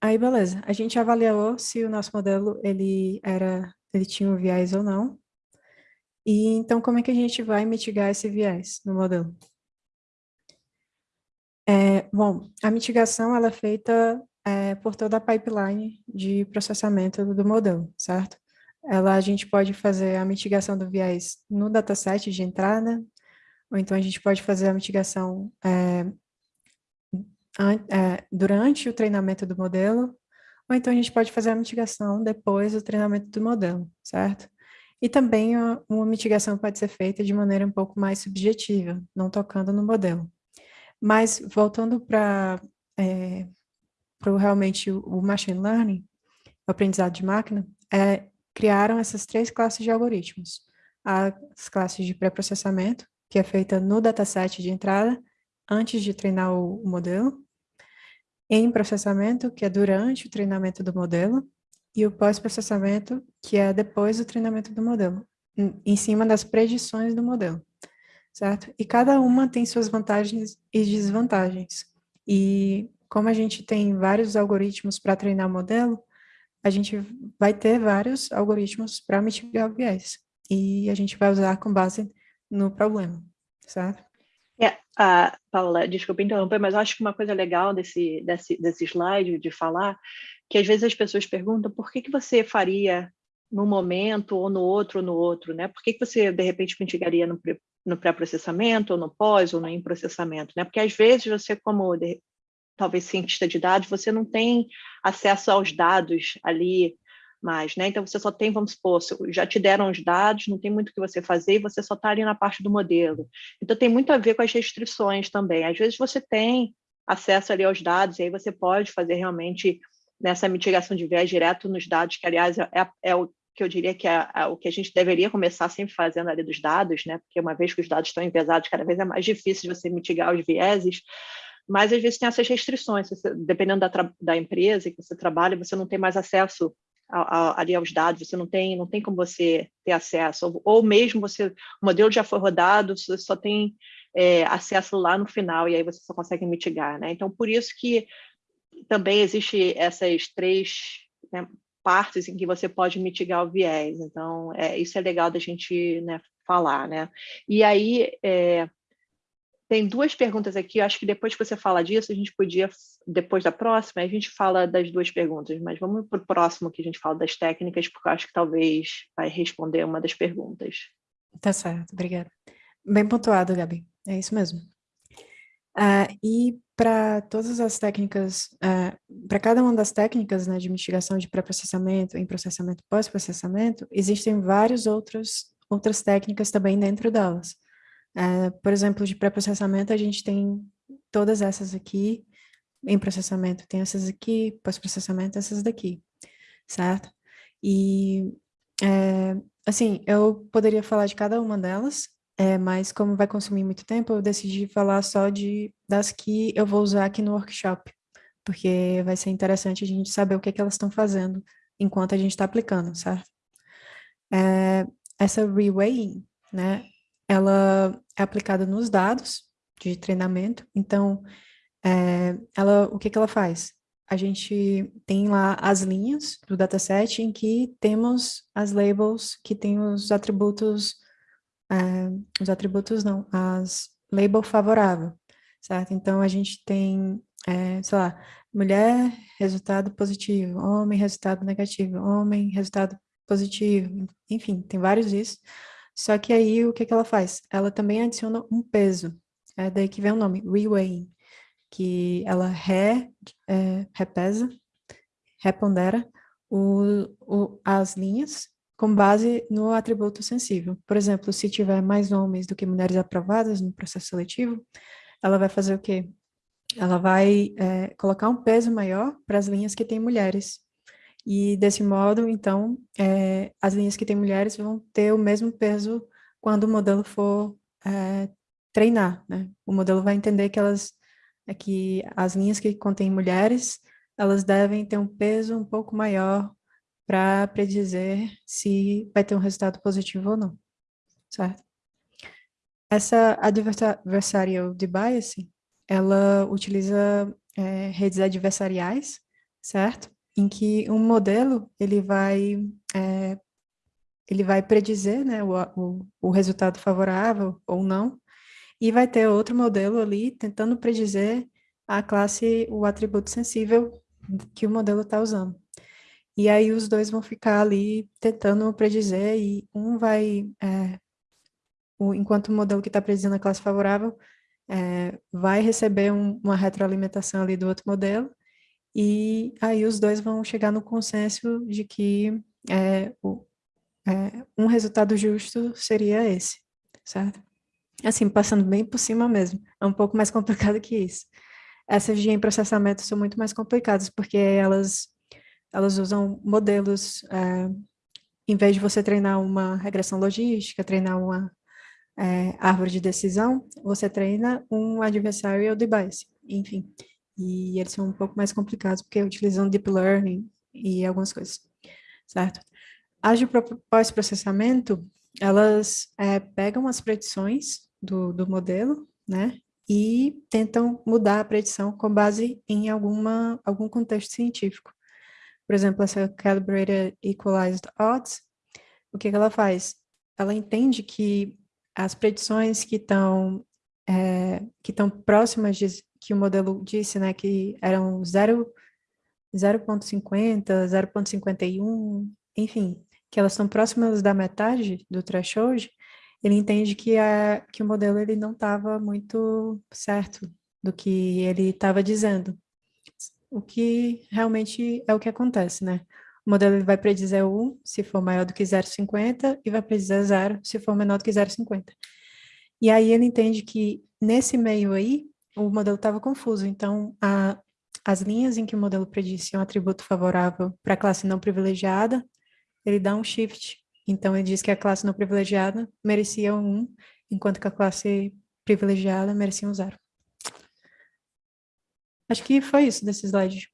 aí beleza. A gente avaliou se o nosso modelo ele era, ele tinha um viés ou não. E então como é que a gente vai mitigar esse viés no modelo? É, bom, a mitigação ela é feita é, por toda a pipeline de processamento do modelo, certo? Ela, a gente pode fazer a mitigação do viés no dataset de entrada, ou então a gente pode fazer a mitigação é, durante o treinamento do modelo, ou então a gente pode fazer a mitigação depois do treinamento do modelo, certo? E também uma mitigação pode ser feita de maneira um pouco mais subjetiva, não tocando no modelo. Mas voltando para é, realmente o machine learning, o aprendizado de máquina, é, criaram essas três classes de algoritmos. As classes de pré-processamento, que é feita no dataset de entrada, antes de treinar o, o modelo, em processamento, que é durante o treinamento do modelo, e o pós-processamento, que é depois do treinamento do modelo, em, cima das predições do modelo, certo? E cada uma tem suas vantagens e desvantagens. E como a gente tem vários algoritmos para treinar o modelo, a gente vai ter vários algoritmos para mitigar o viés. E a gente vai usar com base no problema, certo? É, uh, Paula, desculpa interromper, mas acho que uma coisa legal desse, desse, desse slide de falar, que às vezes as pessoas perguntam por que, que você faria num momento ou no outro ou no outro, né? Por que, que você, de repente, mitigaria no, no pré-processamento ou no pós ou no em processamento, né? Porque às vezes você, como de, talvez cientista de dados, você não tem acesso aos dados ali mais, né? Então você só tem, vamos supor, já te deram os dados, não tem muito o que você fazer e você só está ali na parte do modelo. Então tem muito a ver com as restrições também. Às vezes você tem acesso ali aos dados e aí você pode fazer realmente nessa mitigação de viés direto nos dados, que aliás é, é o que eu diria que é, é, o que a gente deveria começar sempre fazendo ali dos dados, né? Porque uma vez que os dados estão enviesados, cada vez é mais difícil você mitigar os vieses, mas às vezes tem essas restrições, dependendo da, da empresa que você trabalha, você não tem mais acesso ali aos dados, você não tem, não tem como você ter acesso, ou, ou mesmo você, o modelo já foi rodado, você só tem é, acesso lá no final, e aí você só consegue mitigar, né? Então, por isso que também existe essas três né, partes em que você pode mitigar o viés, então, é, isso é legal da gente né, falar, né? E aí, é, tem duas perguntas aqui, eu acho que depois que você fala disso, a gente podia, depois da próxima, a gente fala das duas perguntas, mas vamos para o próximo que a gente fala das técnicas, porque eu acho que talvez vai responder uma das perguntas. Tá certo, obrigada. Bem pontuado, Gabi, é isso mesmo. Uh, e para todas as técnicas, uh, para cada uma das técnicas né, de mitigação de pré-processamento, em processamento pós-processamento, existem várias outras, outras técnicas também dentro delas. Uh, por exemplo, de pré-processamento, a gente tem todas essas aqui, em processamento tem essas aqui, pós-processamento essas daqui, certo? E, é, assim, eu poderia falar de cada uma delas, é, mas como vai consumir muito tempo, eu decidi falar só de, das que eu vou usar aqui no workshop, porque vai ser interessante a gente saber o que, é que elas estão fazendo enquanto a gente está aplicando, certo? É, essa reweighing, né, ela é aplicada nos dados de treinamento, então, é, ela, o que, que ela faz? A gente tem lá as linhas do dataset em que temos as labels que têm os atributos, é, os atributos não, as label favorável, certo? Então, a gente tem, é, sei lá, mulher, resultado positivo, homem, resultado negativo, homem, resultado positivo, enfim, tem vários isso. Só que aí, o que, que ela faz? Ela também adiciona um peso. É daí que vem o nome, reweighing, que ela re, é, repesa, repondera o, o, as linhas com base no atributo sensível. Por exemplo, se tiver mais homens do que mulheres aprovadas no processo seletivo, ela vai fazer o quê? Ela vai é, colocar um peso maior para as linhas que têm mulheres. E desse modo, então, é, as linhas que têm mulheres vão ter o mesmo peso quando o modelo for é, treinar, né? O modelo vai entender que elas, é que as linhas que contêm mulheres, elas devem ter um peso um pouco maior para predizer se vai ter um resultado positivo ou não, certo? Essa adversarial bias, ela utiliza é, redes adversariais certo? Em que um modelo, ele vai, é, ele vai predizer né, o, o, o resultado favorável ou não, e vai ter outro modelo ali tentando predizer a classe, o atributo sensível que o modelo está usando. E aí os dois vão ficar ali tentando predizer e um vai, é, o, enquanto o modelo que está predizendo a classe favorável é, vai receber um, uma retroalimentação ali do outro modelo e aí os dois vão chegar no consenso de que é, o, é, um resultado justo seria esse, certo? Assim, passando bem por cima mesmo, é um pouco mais complicado que isso. Essas de processamento são muito mais complicadas, porque elas elas usam modelos, é, em vez de você treinar uma regressão logística, treinar uma é, árvore de decisão, você treina um adversarial device, enfim. E eles são um pouco mais complicados, porque utilizam deep learning e algumas coisas, certo? As de pós-processamento, elas é, pegam as predições do, do modelo, né, e tentam mudar a predição com base em alguma, algum contexto científico. Por exemplo, essa Calibrated Equalized Odds, o que, que ela faz? Ela entende que as predições que estão é, que estão próximas de, que o modelo disse, né, que eram 0.50, 0.51, enfim, que elas estão próximas da metade do threshold, ele entende que, a, que o modelo ele não estava muito certo do que ele estava dizendo o que realmente é o que acontece, né? O modelo ele vai predizer 1 se for maior do que 0,50 e vai predizer 0 se for menor do que 0,50. E aí ele entende que nesse meio aí, o modelo estava confuso, então a, as linhas em que o modelo predisse um atributo favorável para a classe não privilegiada, ele dá um shift. Então ele diz que a classe não privilegiada merecia um 1, enquanto que a classe privilegiada merecia um 0. Acho que foi isso desse slide.